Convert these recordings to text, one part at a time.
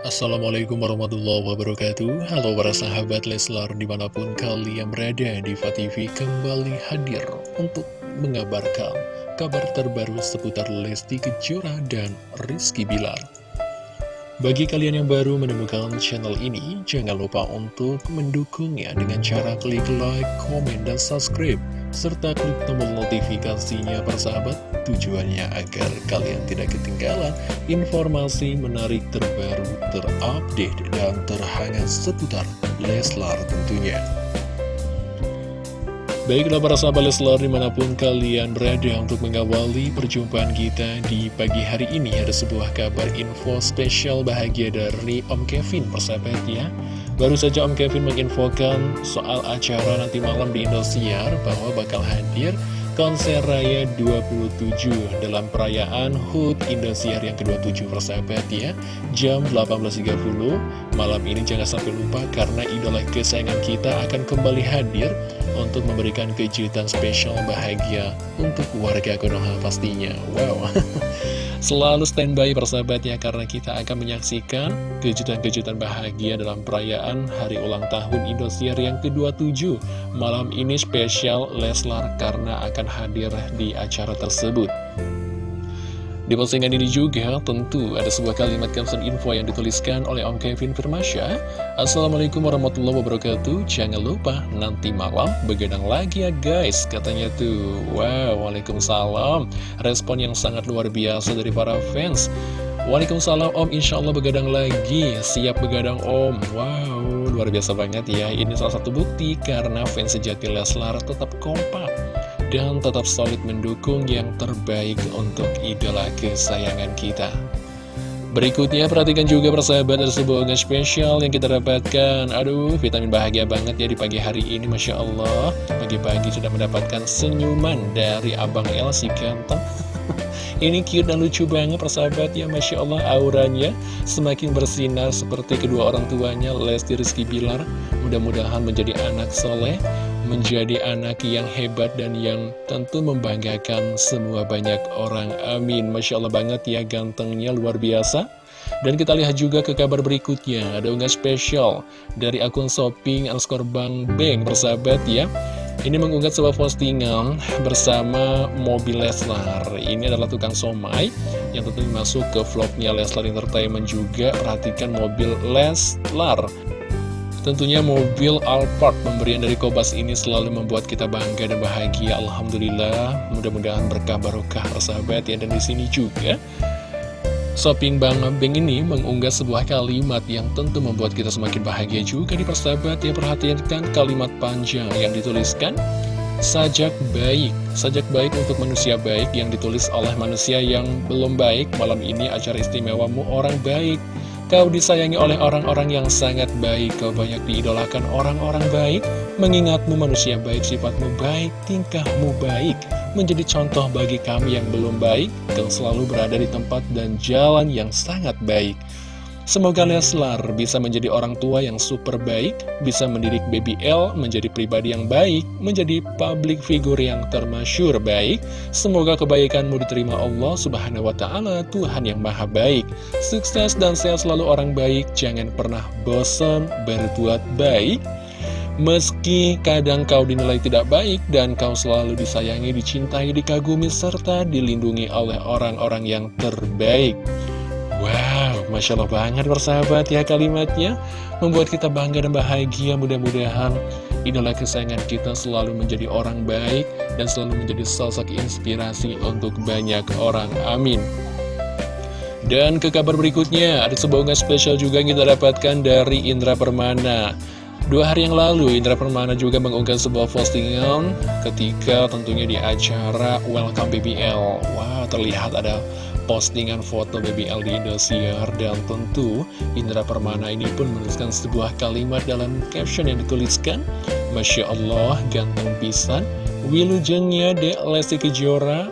Assalamualaikum warahmatullahi wabarakatuh. Halo para sahabat Leslar di mana pun kalian berada di TV kembali hadir untuk mengabarkan kabar terbaru seputar Lesti Kejora dan Rizky Bilar. Bagi kalian yang baru menemukan channel ini, jangan lupa untuk mendukungnya dengan cara klik like, komen, dan subscribe serta klik tombol notifikasinya persahabat tujuannya agar kalian tidak ketinggalan informasi menarik terbaru, terupdate, dan terhangat seputar Leslar tentunya. Baiklah para sahabat Leslar di mana pun kalian berada untuk mengawali perjumpaan kita di pagi hari ini Ada sebuah kabar info spesial bahagia dari Om Kevin persahabat ya. Baru saja Om Kevin menginfokan soal acara nanti malam di Indosiar bahwa bakal hadir konser raya 27 dalam perayaan HUT Indosiar yang ke-27 persahabat ya. Jam 18.30 malam ini jangan sampai lupa karena idola kesayangan kita akan kembali hadir Untuk memberikan kejutan spesial bahagia untuk warga Konoha pastinya. Wow Selalu standby persahabat ya karena kita akan menyaksikan kejutan-kejutan bahagia dalam perayaan hari ulang tahun Indosiar yang ke-27 Malam ini spesial Leslar karena akan hadir di acara tersebut. Di postingan ini juga tentu ada sebuah kalimat caption info yang dituliskan oleh Om Kevin Firmasya. Assalamualaikum warahmatullahi wabarakatuh. Jangan lupa nanti malam begadang lagi ya guys Katanya tuh. Wow, Waalaikumsalam. Respon yang sangat luar biasa dari para fans. Waalaikumsalam Om. Insya Allah begadang lagi. Siap begadang Om. Wow, luar biasa banget ya. Ini salah satu bukti karena fans sejati Leslar tetap kompak dan tetap solid mendukung yang terbaik untuk idola kesayangan kita. Berikutnya perhatikan juga persahabat ada sebuah spesial yang kita dapatkan. Aduh vitamin bahagia banget ya di pagi hari ini Masya Allah. Pagi-pagi sudah mendapatkan senyuman dari Abang El si ganteng Ini cute dan lucu banget persahabat ya Masya Allah auranya semakin bersinar seperti kedua orang tuanya Lesti Rizky Bilar Mudah-mudahan menjadi anak soleh menjadi anak yang hebat dan yang tentu membanggakan semua banyak orang. Amin. Masya Allah banget ya gantengnya luar biasa. Dan kita lihat juga ke kabar berikutnya, ada unggah spesial dari akun shopping underscore bang beng bersahabat ya. Ini mengunggah sebuah postingan bersama mobil Leslar. Ini adalah tukang somai yang tentu masuk ke vlognya Leslar Entertainment juga. Perhatikan mobil Leslar. Tentunya mobil Alphard pemberian dari Kobas ini selalu membuat kita bangga dan bahagia. Alhamdulillah, mudah-mudahan berkah barokah persahabat ya. Dan di sini juga Shopping Bang Beng ini mengunggah sebuah kalimat yang tentu membuat kita semakin bahagia juga di persahabat ya. Perhatikan kalimat panjang yang dituliskan Sajak baik, sajak baik untuk manusia baik yang ditulis oleh manusia yang belum baik. Malam ini acara istimewamu orang baik. Kau disayangi oleh orang-orang yang sangat baik. Kau banyak diidolakan orang-orang baik. Mengingatmu manusia baik, sifatmu baik, tingkahmu baik Menjadi contoh bagi kami yang belum baik Kau selalu berada di tempat dan jalan yang sangat baik Semoga Leslar bisa menjadi orang tua yang super baik, bisa mendidik Baby L menjadi pribadi yang baik, menjadi public figure yang termasyur baik. Semoga kebaikanmu diterima Allah Subhanahu wa Ta'ala, Tuhan yang Maha Baik. Sukses dan sehat selalu orang baik, jangan pernah bosan berbuat baik. Meski kadang kau dinilai tidak baik dan kau selalu disayangi, dicintai, dikagumi, serta dilindungi oleh orang-orang yang terbaik. Wow, Masya Allah banget persahabat ya kalimatnya. Membuat kita bangga dan bahagia. Mudah-mudahan idola kesayangan kita selalu menjadi orang baik Dan selalu menjadi sosok inspirasi untuk banyak orang. Amin. Dan ke kabar berikutnya Ada sebuah spesial juga yang kita dapatkan dari Indra Permana Dua hari yang lalu, Indra Permana juga mengunggah sebuah postingan ketika tentunya di acara Welcome BBL. Wow, terlihat ada postingan foto BBL di Indosiar. Dan tentu Indra Permana ini pun menuliskan sebuah kalimat dalam caption yang dituliskan Masya Allah ganteng pisan Wilujengnya Dek Lesti Kejora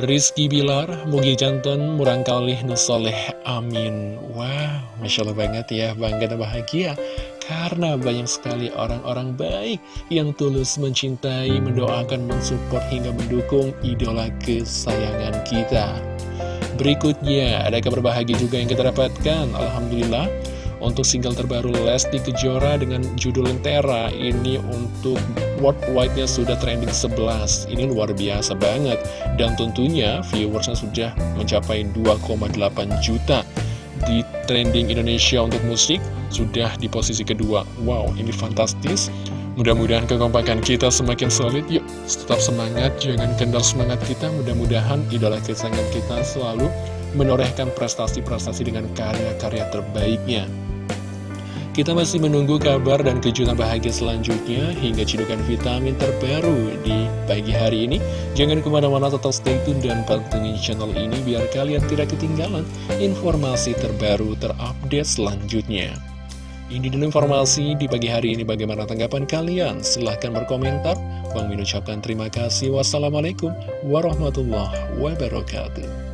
Rizky Bilar, Mugi Jantan, Murang Kalih, Nusoleh, Amin. Wow, Masya Allah banget ya, bangga dan bahagia Karena banyak sekali orang-orang baik yang tulus mencintai, mendoakan, mensupport hingga mendukung idola kesayangan kita. Berikutnya, ada kabar bahagia juga yang kita dapatkan. Alhamdulillah, untuk single terbaru Lesti Kejora dengan judul Lentera ini untuk worldwide-nya sudah trending 11 Ini luar biasa banget. Dan tentunya viewersnya sudah mencapai 2,8 juta Di trending Indonesia untuk musik sudah di posisi kedua. Wow, ini fantastis. Mudah-mudahan kekompakan kita semakin solid. Yuk, tetap semangat, jangan kendal semangat kita. Mudah-mudahan idola kesayangan kita selalu menorehkan prestasi-prestasi dengan karya-karya terbaiknya kita masih menunggu kabar dan kejutan bahagia selanjutnya hingga cidukan vitamin terbaru di pagi hari ini. Jangan ke mana-mana tetap stay tune dan pantengin channel ini biar kalian tidak ketinggalan informasi terbaru terupdate selanjutnya. Ini dulu informasi di pagi hari ini bagaimana tanggapan kalian? Silahkan berkomentar. Bang Min ucapkan terima kasih. Wassalamualaikum warahmatullahi wabarakatuh.